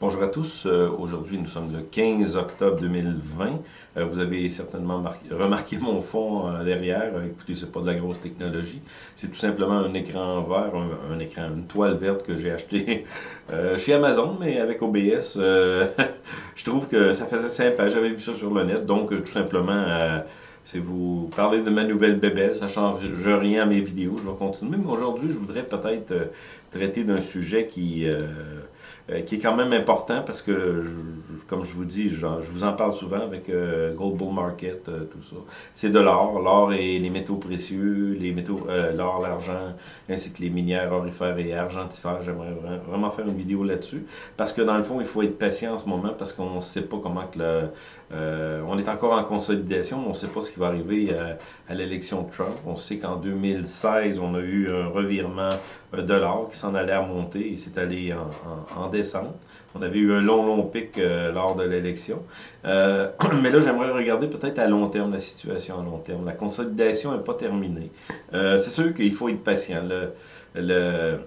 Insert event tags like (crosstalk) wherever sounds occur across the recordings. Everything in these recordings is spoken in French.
Bonjour à tous. Euh, aujourd'hui, nous sommes le 15 octobre 2020. Euh, vous avez certainement remarqué (laughs) mon fond euh, derrière. écoutez, c'est pas de la grosse technologie. C'est tout simplement un écran vert, un, écran, une toile verte que j'ai acheté (laughs) chez Amazon, mais avec OBS. (laughs) je trouve que ça faisait sympa. J'avais vu ça sur le net. Donc, tout simplement... Si vous parlez de ma nouvelle bébelle, ça change rien à mes vidéos, je vais continuer. Mais aujourd'hui, je voudrais peut-être traiter d'un sujet qui, euh, qui est quand même important parce que, comme je vous dis, je, vous en parle souvent avec euh, Gold Bull Market, euh, tout ça. C'est de l'or, l'or et les métaux précieux, les métaux, l'or, l'argent, ainsi que les minières orifères et argentifères. J'aimerais vraiment faire une vidéo là-dessus parce que dans le fond, il faut être patient en ce moment parce qu'on ne sait pas comment que le, on est encore en consolidation, on ne sait pas ce qui va arriver à, l'élection de Trump. On sait qu'en 2016, on a eu un revirement de l'or qui s'en allait à monter et c'est allé en, en, en on avait eu un long, long pic euh, lors de l'élection. Euh, (clears throat) mais là, j'aimerais regarder peut-être à long terme la situation à long terme. La consolidation n'est pas terminée. Euh, c'est sûr qu'il faut être patient. Le,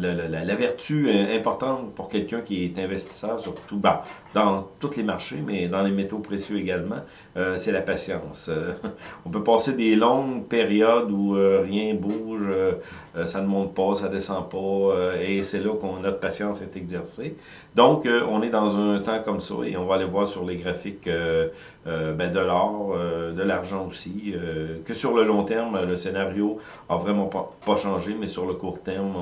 la, vertu importante pour quelqu'un qui est investisseur, surtout bah, dans tous les marchés, mais dans les métaux précieux également, euh, c'est la patience. Euh, (laughs) on peut passer des longues périodes où euh, rien bouge, ça ne monte pas, ça ne descend pas, et c'est là qu'on notre patience est exercée. Donc, on est dans un temps comme ça, et on va aller voir sur les graphiques ben, de l'or, de l'argent aussi, que sur le long terme, le scénario a vraiment pas changé, mais sur le court terme,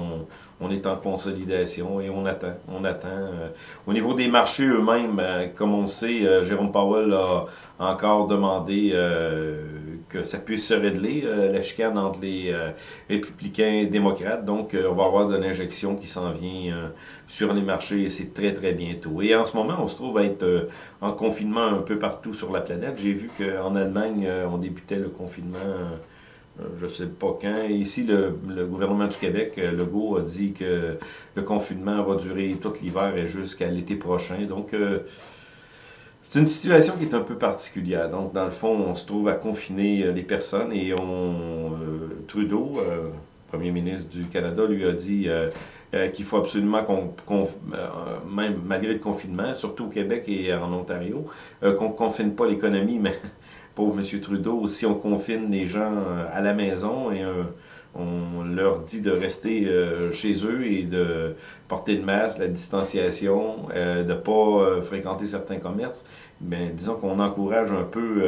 on, est en consolidation et on attend. On attend. Euh, au niveau des marchés eux-mêmes, euh, comme on sait, euh, Jérôme Powell a encore demandé que ça puisse se régler, la chicane entre les républicains et démocrates. Donc, on va avoir de l'injection qui s'en vient sur les marchés et c'est très, très bientôt. Et en ce moment, on se trouve à être en confinement un peu partout sur la planète. J'ai vu qu'en Allemagne, on débutait le confinement je ne sais pas quand. Ici, le, gouvernement du Québec, euh, Legault, a dit que le confinement va durer tout l'hiver et jusqu'à l'été prochain. Donc, euh, c'est une situation qui est un peu particulière. Donc, dans le fond, on se trouve à confiner les personnes et on, Trudeau, premier ministre du Canada, lui a dit qu'il faut absolument qu'on, même malgré le confinement, surtout au Québec et en Ontario, qu'on ne confine pas l'économie, mais pauvre M. Trudeau, si on confine les gens euh, à la maison et euh, on leur dit de rester euh, chez eux et de porter le masque, la distanciation, de ne pas fréquenter certains commerces, mais disons qu'on encourage un peu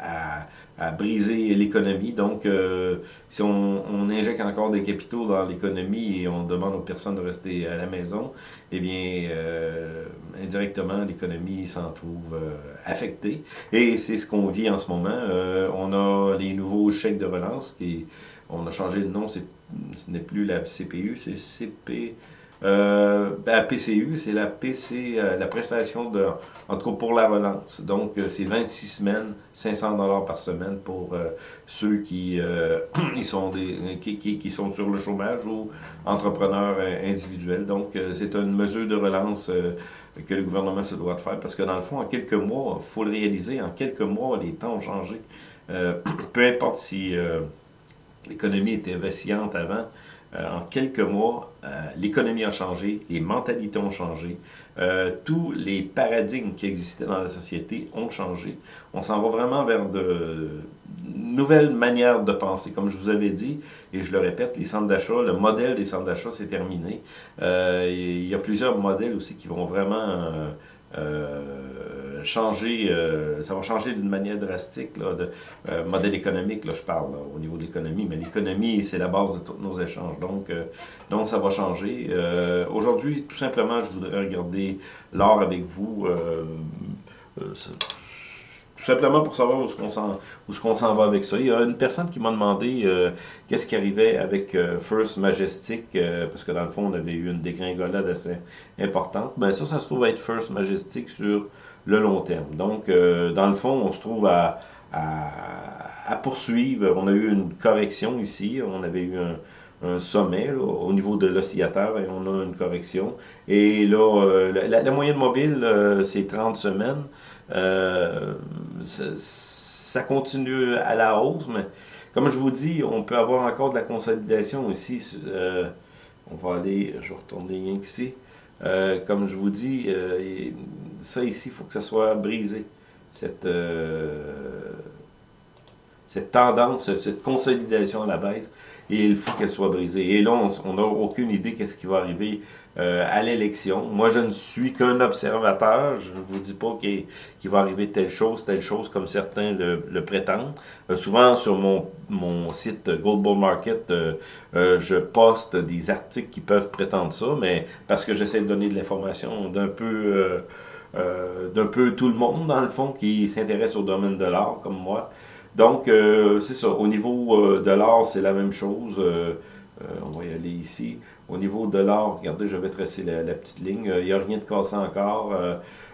à à briser l'économie. Donc, euh, si on, on, injecte encore des capitaux dans l'économie et on demande aux personnes de rester à la maison, eh bien, euh, indirectement, l'économie s'en trouve euh, affectée. Et c'est ce qu'on vit en ce moment. on a les nouveaux chèques de relance qui, on a changé de nom, ce n'est plus la CPU, c'est CP... Euh, la PCU, c'est la PC, euh, la prestation de, en tout cas pour la relance. Donc, euh, c'est 26 semaines, 500 dollars par semaine pour euh, ceux qui, (clears throat) ils sont des, qui, qui, qui, sont sur le chômage ou entrepreneurs individuels. Donc, c'est une mesure de relance que le gouvernement se doit de faire parce que dans le fond, en quelques mois, il faut le réaliser, en quelques mois, les temps ont changé. (clears throat) peu importe si l'économie était vacillante avant, euh, en quelques mois, euh, l'économie a changé, les mentalités ont changé, euh, tous les paradigmes qui existaient dans la société ont changé. On s'en va vraiment vers de nouvelles manières de penser. Comme je vous avais dit, et je le répète, les centres d'achat, le modèle des centres d'achat, c'est terminé. il y a plusieurs modèles aussi qui vont vraiment changer, euh, ça va changer d'une manière drastique, là, de euh, modèle économique, là, je parle, au niveau de l'économie, mais l'économie, c'est la base de tous nos échanges, donc, euh, donc ça va changer. Aujourd'hui, tout simplement, je voudrais regarder l'art avec vous, tout simplement pour savoir où est-ce qu'on s'en va avec ça. Il y a une personne qui m'a demandé qu'est-ce qui arrivait avec First Majestic, parce que dans le fond, on avait eu une dégringolade assez importante. Ben ça, ça se trouve être First Majestic sur le long terme. Donc, euh, dans le fond, on se trouve à, à, poursuivre. On a eu une correction ici. On avait eu un, sommet au niveau de l'oscillateur et on a une correction. Et là, euh, la, moyenne mobile, euh, c'est 30 semaines. ça continue à la hausse, mais comme je vous dis, on peut avoir encore de la consolidation ici. on va aller, je vais retourner ici. comme je vous dis, ça ici, il faut que ça soit brisé. Cette, cette tendance, cette consolidation à la baisse, et il faut qu'elle soit brisée. Et là, on n'a aucune idée qu'est-ce qui va arriver euh, à l'élection. Moi, je ne suis qu'un observateur. Je ne vous dis pas qu'il va arriver telle chose, telle chose, comme certains le, prétendent. Euh, souvent, sur mon, mon site Gold Bull Market, euh, je poste des articles qui peuvent prétendre ça, mais parce que j'essaie de donner de l'information d'un peu... d'un peu tout le monde, dans le fond, qui s'intéresse au domaine de l'art, comme moi. Donc, euh, c'est ça. Au niveau euh, de l'or, c'est la même chose. Euh, on va y aller ici. Au niveau de l'or, regardez, je vais tracer la, petite ligne. Il n'y a rien de cassé encore.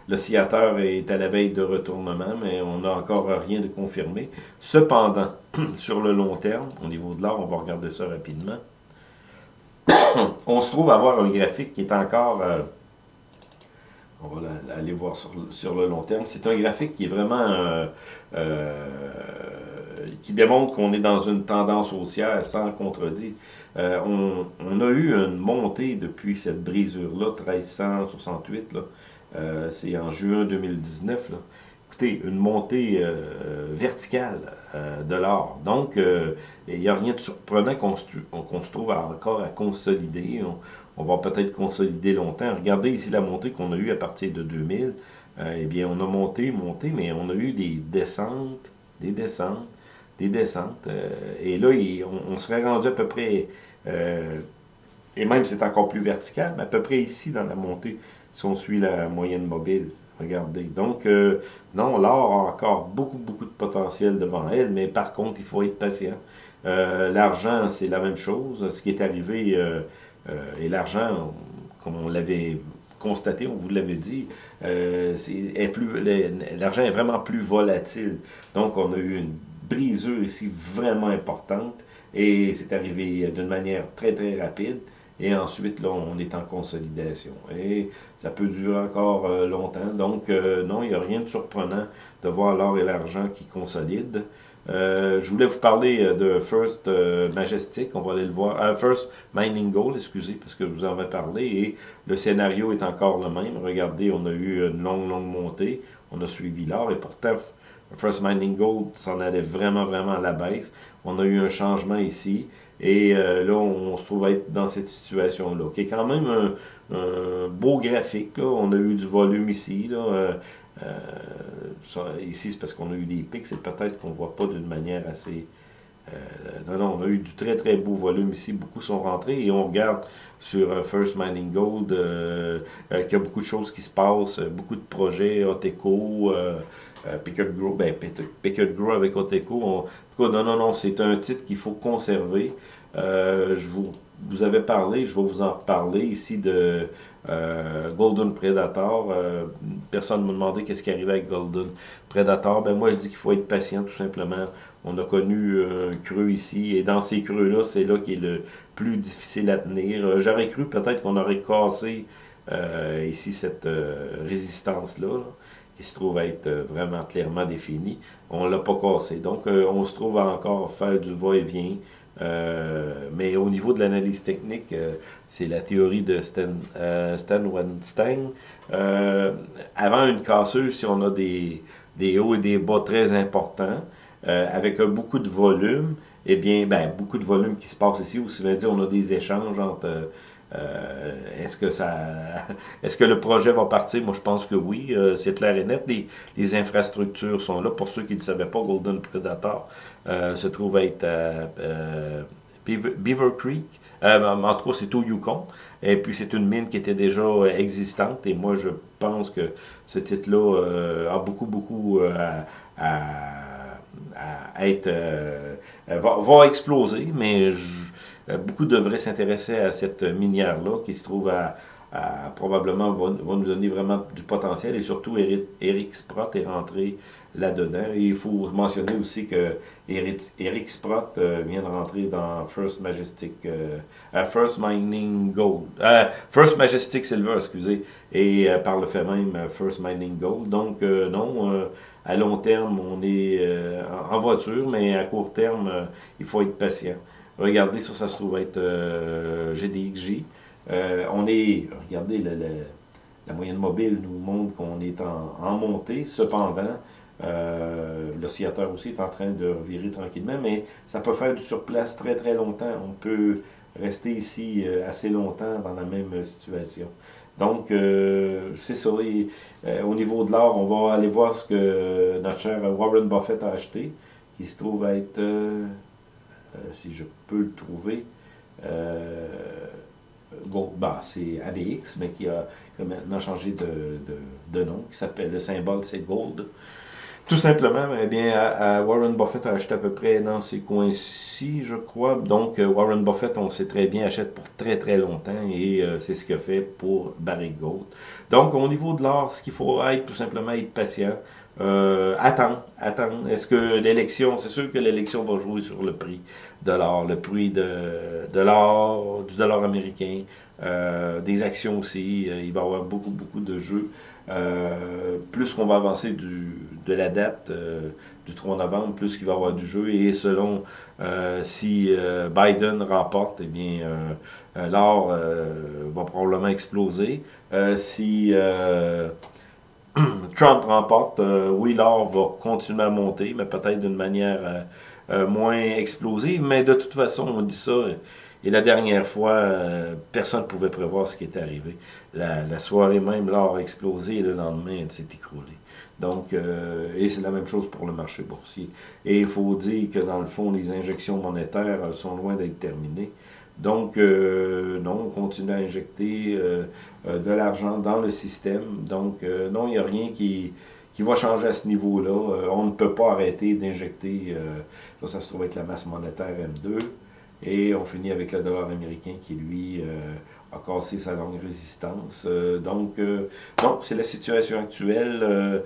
L'oscillateur est à la veille de retournement, mais on n'a encore rien de confirmé. Cependant, (clears throat) sur le long terme, au niveau de l'or, on va regarder ça rapidement. (clears throat) on se trouve avoir un graphique qui est encore... on va aller voir sur, le long terme. C'est un graphique qui est vraiment qui démontre qu'on est dans une tendance haussière sans contredit. Euh, on, a eu une montée depuis cette brisure-là, 1368, là. Euh, c'est en juin 2019. Là. Une montée euh, verticale de l'or. Donc, il n'y a rien de surprenant qu'on se, trouve encore à consolider. On, on va peut-être consolider longtemps. Regardez ici la montée qu'on a eue à partir de 2000. eh bien, on a monté, monté, mais on a eu des descentes, des descentes, des descentes. Euh, et là, on, serait rendu à peu près, euh, et même c'est encore plus vertical, mais à peu près ici dans la montée, si on suit la moyenne mobile. Regardez. Donc, euh, non, l'or a encore beaucoup, beaucoup de potentiel devant elle, mais par contre, il faut être patient. l'argent, c'est la même chose. Ce qui est arrivé, et l'argent, comme on l'avait constaté, on vous l'avait dit, l'argent est vraiment plus volatile. Donc, on a eu une brisure ici vraiment importante et c'est arrivé d'une manière très très rapide. Et ensuite, là, on est en consolidation. Et ça peut durer encore euh, longtemps. Donc, euh, non, il n'y a rien de surprenant de voir l'or et l'argent qui consolident. Euh, je voulais vous parler de First Majestic, on va aller le voir. First Mining Gold, excusez, parce que je vous en ai parlé. Et le scénario est encore le même. Regardez, on a eu une longue, longue montée. On a suivi l'or. Et pourtant, First Mining Gold s'en allait vraiment, vraiment à la baisse. On a eu un changement ici. Et euh, là, on, se trouve être dans cette situation-là, qui est quand même un, beau graphique. On a eu du volume ici. Là. Euh, euh, ici, c'est parce qu'on a eu des pics. C'est peut-être qu'on ne voit pas d'une manière assez... non, non, on a eu du très, très beau volume ici. Beaucoup sont rentrés. Et on regarde sur First Mining Gold qu'il y a beaucoup de choses qui se passent. Beaucoup de projets, Oteco... Euh, Pickett Grow, ben, Grow avec Oteco. non, non, non, c'est un titre qu'il faut conserver. Euh, je vous, vous avais parlé, je vais vous en reparler ici de euh, Golden Predator. personne ne m'a demandé qu'est-ce qui arrivait avec Golden Predator. Ben moi, je dis qu'il faut être patient, tout simplement. On a connu un creux ici, et dans ces creux-là, c'est là qui est le plus difficile à tenir. J'aurais cru peut-être qu'on aurait cassé ici cette résistance-là. là qui se trouve être euh, vraiment clairement défini. On ne l'a pas cassé. Donc, euh, on se trouve à encore faire du va-et-vient. Euh, mais au niveau de l'analyse technique, c'est la théorie de Stan, Stan Weinstein. avant une casseuse, si on a des, des hauts et des bas très importants, avec beaucoup de volume, eh bien, ben, beaucoup de volume qui se passe ici, ou si dire, on a des échanges entre euh, est-ce que ça, (laughs) est-ce que le projet va partir? Moi, je pense que oui. Euh, c'est clair et net. Les, infrastructures sont là. Pour ceux qui ne savait pas, Golden Predator euh, se trouve être Beaver, Creek. en tout cas, c'est au Yukon. Et puis, c'est une mine qui était déjà existante. Et moi, je pense que ce titre-là a beaucoup, beaucoup à, être... Va, va, exploser, mais je, euh, beaucoup devraient s'intéresser à cette minière-là qui se trouve à, probablement va, nous donner vraiment du potentiel et surtout Eric, Sprott est rentré là-dedans. Il faut mentionner aussi que Eric, Sprott euh, vient de rentrer dans First Majestic, euh, First Mining Gold, First Majestic Silver, excusez, et par le fait même First Mining Gold. Donc non, à long terme on est en voiture, mais à court terme il faut être patient. Regardez, ça, ça se trouve être euh, GDXJ. on est, regardez, la moyenne mobile nous montre qu'on est en, montée. Cependant, l'oscillateur aussi est en train de virer tranquillement, mais ça peut faire du surplace très très longtemps. On peut rester ici assez longtemps dans la même situation. Donc, euh, c'est ça. Euh, au niveau de l'or, on va aller voir ce que notre cher Warren Buffett a acheté, qui se trouve être, euh, si je peux le trouver, bon, bah, c'est ABX, mais qui a, maintenant changé de, de nom, qui s'appelle, le symbole c'est Gold. Tout simplement, eh bien, Warren Buffett a acheté à peu près dans ces coins-ci, je crois. Donc, euh, Warren Buffett, on sait très bien, achète pour très très longtemps et euh, c'est ce qu'il a fait pour Barry Gold. Donc, au niveau de l'or, ce qu'il faut être, tout simplement, être patient. Euh, attendre, attendre. Est-ce que l'élection, c'est sûr que l'élection va jouer sur le prix de l'or, le prix de, de l'or, du dollar américain, euh, des actions aussi. il va y avoir beaucoup, beaucoup de jeux. Euh, plus qu'on va avancer du, de la date euh, du 3 novembre, plus qu'il va y avoir du jeu. Et selon euh, si Biden remporte, eh bien, l'or va probablement exploser. si Trump remporte, oui, l'or va continuer à monter, mais peut-être d'une manière moins explosive. Mais de toute façon, on dit ça et la dernière fois, euh, personne ne pouvait prévoir ce qui était arrivé. La, soirée même, l'or a explosé et le lendemain, elle s'est écroulée. Donc, euh, et c'est la même chose pour le marché boursier. Et il faut dire que dans le fond, les injections monétaires euh, sont loin d'être terminées. Donc, non, on continue à injecter de l'argent dans le système. Donc, non, il n'y a rien qui, qui va changer à ce niveau-là. on ne peut pas arrêter d'injecter, ça, ça se trouve être la masse monétaire M2. Et on finit avec le dollar américain qui, lui, euh, a cassé sa longue résistance. Euh, donc, euh, c'est la situation actuelle.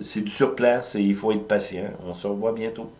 c'est du surplace et il faut être patient. On se revoit bientôt.